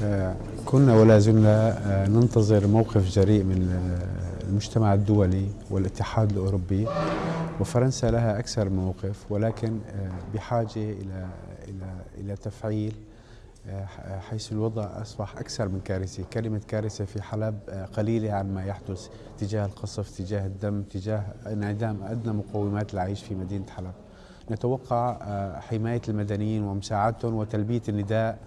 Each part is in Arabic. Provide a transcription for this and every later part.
آه، كنا ولا زلنا آه، ننتظر موقف جريء من آه، المجتمع الدولي والاتحاد الأوروبي. وفرنسا لها أكثر من موقف ولكن بحاجة إلى إلى إلى تفعيل حيث الوضع أصبح أكثر من كارثي. كلمة كارثة في حلب قليلة عن ما يحدث تجاه القصف تجاه الدم تجاه انعدام أدنى مقومات العيش في مدينة حلب. نتوقع حماية المدنيين ومساعدتهم وتلبية النداء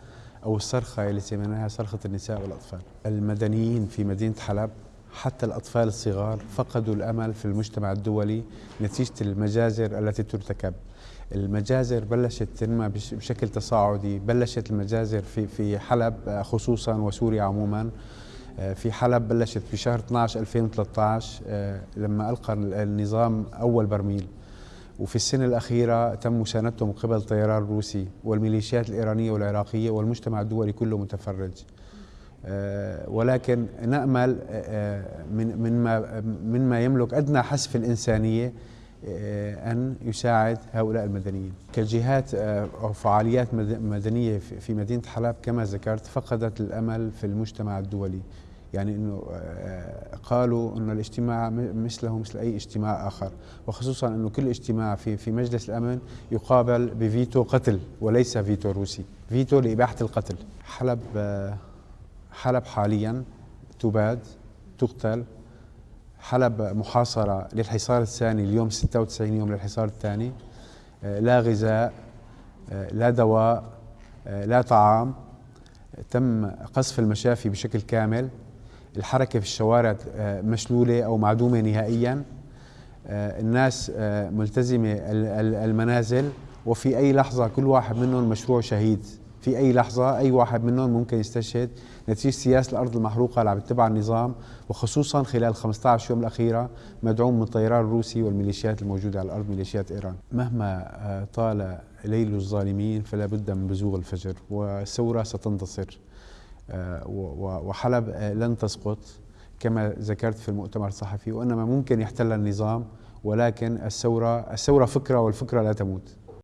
أو الصرخة اللي سميناها صرخة النساء والأطفال. المدنيين في مدينة حلب حتى الأطفال الصغار فقدوا الأمل في المجتمع الدولي نتيجة المجازر التي ترتكب. المجازر بلشت تنمى بشكل تصاعدي. بلشت المجازر في في حلب خصوصا وسوريا عموما. في حلب بلشت في شهر 12 2013 لما ألقى النظام أول برميل. وفي السنة الأخيرة تم مساندته من قبل الطيران الروسي والميليشيات الإيرانية والعراقية والمجتمع الدولي كله متفرج. آه، ولكن نأمل آه، من من ما من ما يملك أدنى حس في الإنسانية آه، أن يساعد هؤلاء المدنيين. كجهات أو فعاليات مدنية في مدينة حلب كما ذكرت فقدت الأمل في المجتمع الدولي. يعني إنه آه، قالوا إنه الاجتماع مثله مثل أي اجتماع آخر. وخصوصا إنه كل اجتماع في في مجلس الأمن يقابل بفيتو قتل وليس فيتو روسي. فيتو لإباحة القتل. حلب آه، حلب حاليا تباد تقتل. حلب محاصرة للحصار الثاني اليوم 96 يوم للحصار الثاني. آه، لا غذاء لا دواء لا طعام. تم قصف المشافي بشكل كامل. الحركة في الشوارع آه، مشلولة أو معدومة نهائيا. آه، الناس آه، ملتزمة المنازل. وفي أي لحظة كل واحد منهم مشروع شهيد. في أي لحظة أي واحد منهم ممكن يستشهد. نتيجة سياسة الأرض المحروقة اللي عم تتبع النظام. وخصوصا خلال 15 يوم الأخيرة مدعوم من الطيران الروسي والميليشيات الموجودة على الأرض ميليشيات إيران. مهما طال ليل الظالمين فلا بد من بزوغ الفجر. والثورة ستنتصر. وحلب آه، لن تسقط كما ذكرت في المؤتمر الصحفي وإنما ممكن يحتل النظام ولكن الثورة الثورة فكرة والفكرة لا تموت.